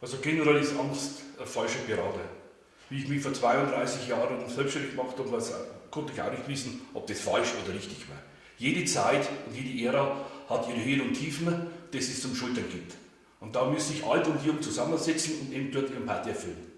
Also generell ist Angst eine falsche Gerade. Wie ich mich vor 32 Jahren selbstständig gemacht habe, konnte ich auch nicht wissen, ob das falsch oder richtig war. Jede Zeit und jede Ära hat ihre Höhen und Tiefen, das es zum Schultern gibt. Und da müssen sich alt und jung zusammensetzen und eben dort ihren Part erfüllen.